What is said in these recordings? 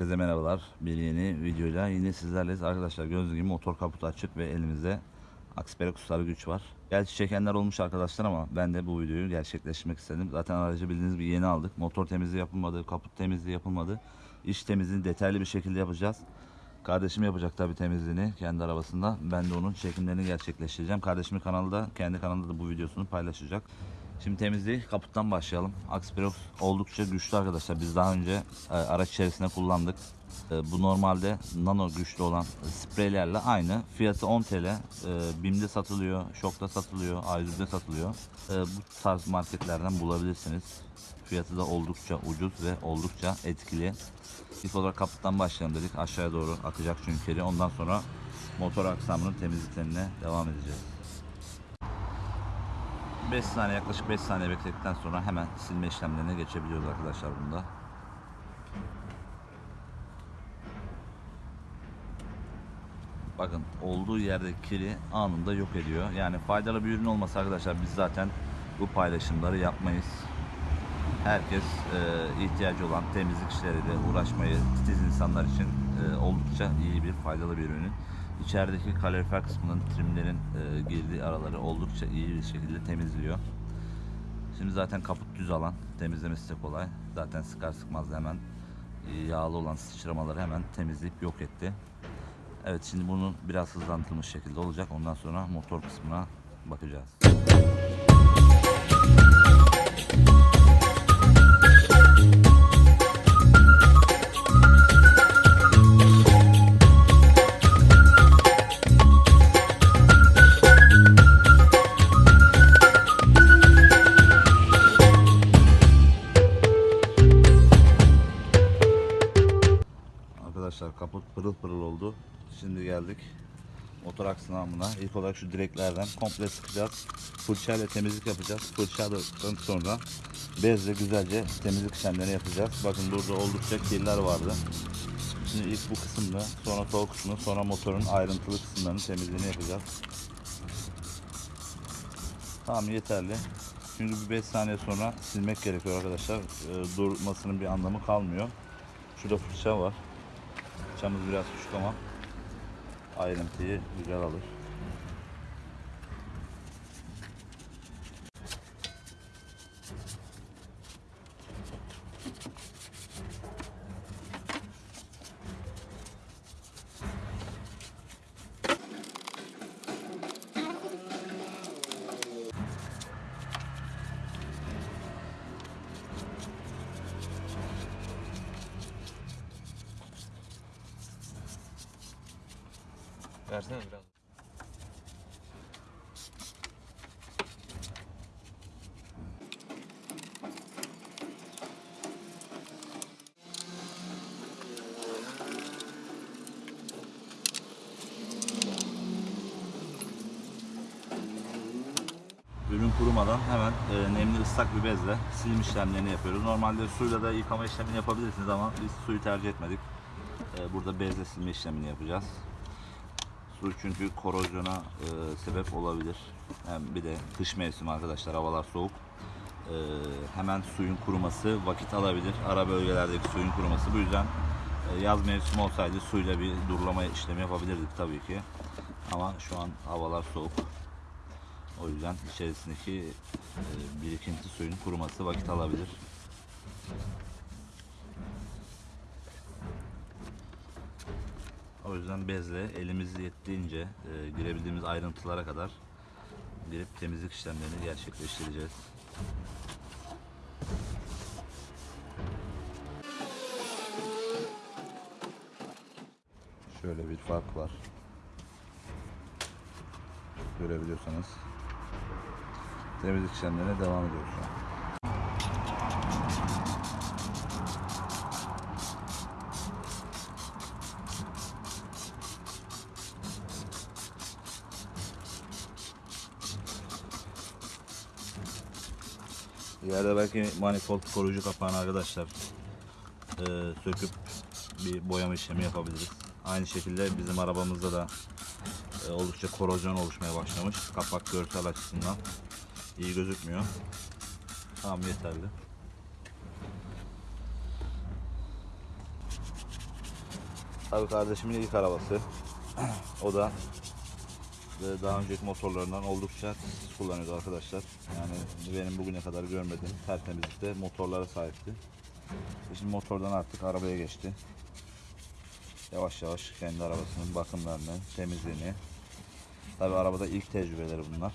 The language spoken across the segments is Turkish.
Herkese merhabalar. Bir yeni videoyla yine sizlerleyiz. Arkadaşlar gördüğünüz gibi motor kaputu açık ve elimizde Aksperokuslar güç var. Gerçi çekenler olmuş arkadaşlar ama ben de bu videoyu gerçekleştirmek istedim. Zaten aracı bildiğiniz gibi yeni aldık. Motor temizliği yapılmadı, kaput temizliği yapılmadı. İç temizliğini detaylı bir şekilde yapacağız. Kardeşim yapacak tabii temizliğini kendi arabasında. Ben de onun çekimlerini gerçekleştireceğim. Kardeşimin kanalda, kendi kanalında da bu videosunu paylaşacak. Şimdi temizliği kaputtan başlayalım. Aksperox oldukça güçlü arkadaşlar. Biz daha önce e, araç içerisinde kullandık. E, bu normalde nano güçlü olan spreylerle aynı. Fiyatı 10 TL. E, BİM'de satılıyor, Şok'ta satılıyor, A101'de satılıyor. E, bu tarz marketlerden bulabilirsiniz. Fiyatı da oldukça ucuz ve oldukça etkili. İlk olarak kaputtan başlayalım dedik. Aşağıya doğru akacak çünkü. Ondan sonra motor aksamının temizliklerine devam edeceğiz. 5 saniye yaklaşık 5 saniye bekledikten sonra hemen silme işlemlerine geçebiliyoruz arkadaşlar bunda. Bakın olduğu yerde kiri anında yok ediyor. Yani faydalı bir ürün olmasa arkadaşlar biz zaten bu paylaşımları yapmayız. Herkes e, ihtiyacı olan temizlik işleriyle uğraşmayı titiz insanlar için e, oldukça iyi bir faydalı bir ürün. İçerideki kalorifer kısmının trimlerin e, girdiği araları oldukça iyi bir şekilde temizliyor. Şimdi zaten kaput düz alan temizlemesi de kolay. Zaten sıkar sıkmaz hemen e, yağlı olan sıçramaları hemen temizleyip yok etti. Evet şimdi bunu biraz hızlandırılmış şekilde olacak. Ondan sonra motor kısmına bakacağız. Kaput pırıl pırıl oldu. Şimdi geldik motor aksamına. İlk olarak şu direklerden komple sıkacağız. Fırçayla temizlik yapacağız. Fırçadan sonra bezle güzelce temizlik işlemlerini yapacağız. Bakın burada oldukça kirler vardı. Şimdi ilk bu kısımda, sonra sol kısmı, sonra motorun ayrıntılı kısımlarının temizliğini yapacağız. Tamam yeterli. Çünkü bir 5 saniye sonra silmek gerekiyor arkadaşlar. Ee, durmasının bir anlamı kalmıyor. Şurada fırça var. Fırçamız biraz küçük ama ayrıntıyı güzel alır. Versene biraz. Ürün kurumadan hemen e, nemli ıslak bir bezle silim işlemlerini yapıyoruz. Normalde suyla da yıkama işlemini yapabilirsiniz ama biz suyu tercih etmedik. E, burada bezle silme işlemini yapacağız. Su çünkü korozyona e, sebep olabilir. Hem bir de kış mevsimi arkadaşlar havalar soğuk. E, hemen suyun kuruması vakit alabilir. Ara bölgelerdeki suyun kuruması. Bu yüzden e, yaz mevsimi olsaydı suyla bir durulama işlemi yapabilirdik tabii ki. Ama şu an havalar soğuk. O yüzden içerisindeki e, birikinti suyun kuruması vakit alabilir. O yüzden bezle elimiz yettiğince e, girebildiğimiz ayrıntılara kadar girip temizlik işlemlerini gerçekleştireceğiz. Şöyle bir fark var. Görebiliyorsanız. Temizlik işlemlerine devam ediyoruz şu an. Belki manifold koruyucu kapağını arkadaşlar e, söküp bir boyama işlemi yapabiliriz. Aynı şekilde bizim arabamızda da e, oldukça korozyon oluşmaya başlamış. Kapak görsel açısından iyi gözükmüyor. Tamam yeterli. Tabii kardeşimin ilk arabası. o da daha önceki motorlarından oldukça titiz kullanıyordu arkadaşlar. Yani benim bugüne kadar görmediğim tertemizlikte motorlara sahipti. E Şimdi motordan artık arabaya geçti. Yavaş yavaş kendi arabasının bakımlarını, temizliğini. Tabii arabada ilk tecrübeleri bunlar.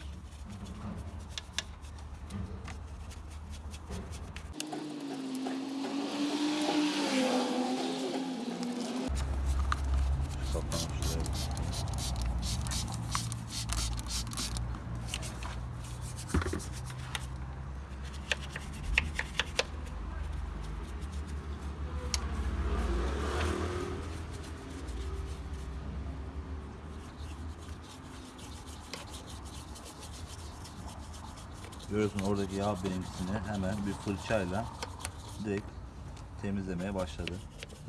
Görüyorsun oradaki yağ birincisini hemen bir fırçayla direkt temizlemeye başladı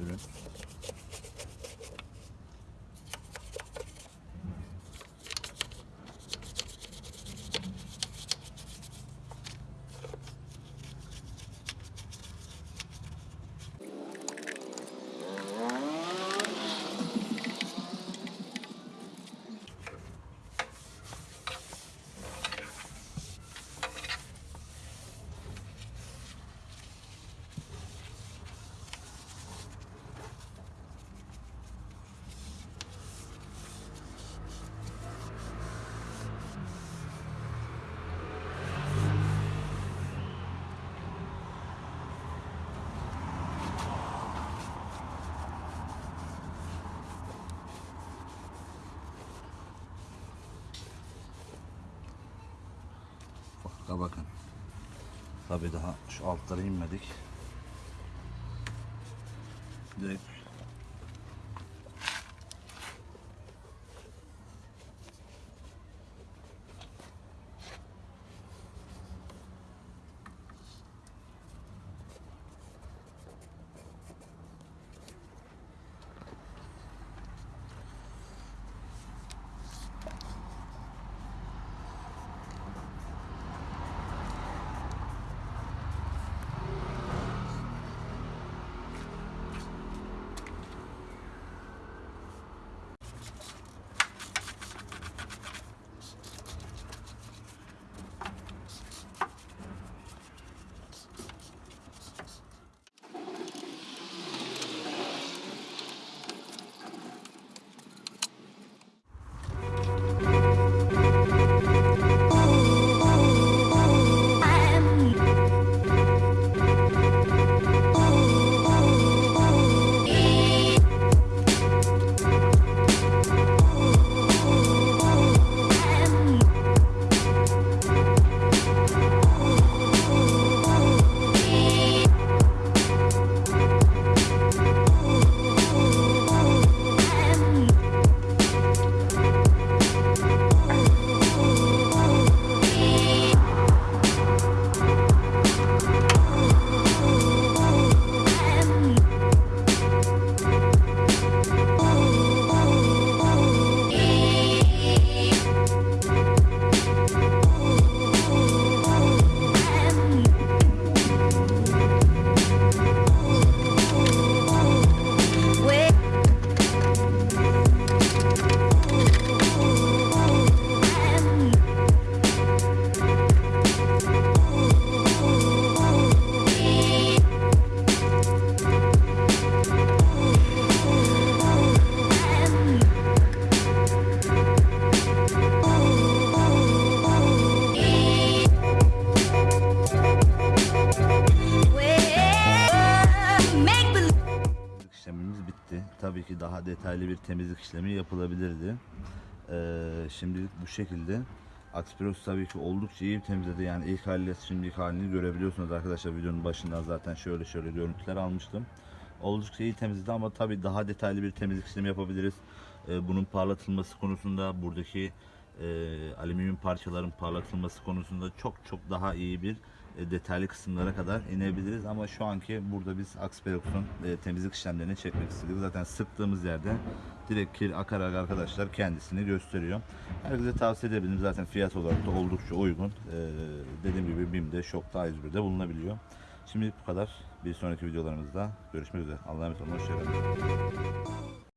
ürün. Bakın. Tabii daha şu altlara inmedik. Direkt daha detaylı bir temizlik işlemi yapılabilirdi. Ee, şimdilik bu şekilde. Aksperox tabii ki oldukça iyi temizledi. Yani ilk haliyle şimdiki halini görebiliyorsunuz arkadaşlar. Videonun başından zaten şöyle şöyle görüntüler almıştım. Oldukça iyi temizledi ama tabii daha detaylı bir temizlik işlemi yapabiliriz. Ee, bunun parlatılması konusunda buradaki e, alüminyum parçaların parlatılması konusunda çok çok daha iyi bir detaylı kısımlara kadar inebiliriz ama şu anki burada biz Axperox'un e, temizlik işlemlerini çekmek istedik. Zaten sıktığımız yerde direkt kir akarak arkadaşlar kendisini gösteriyor. Herkese tavsiye edebilirim. Zaten fiyat olarak da oldukça uygun. E, dediğim gibi BİM'de, Şok'ta, A101'de bulunabiliyor. Şimdilik bu kadar. Bir sonraki videolarımızda görüşmek üzere. Allah'a emanet olun. Hoşçakalın.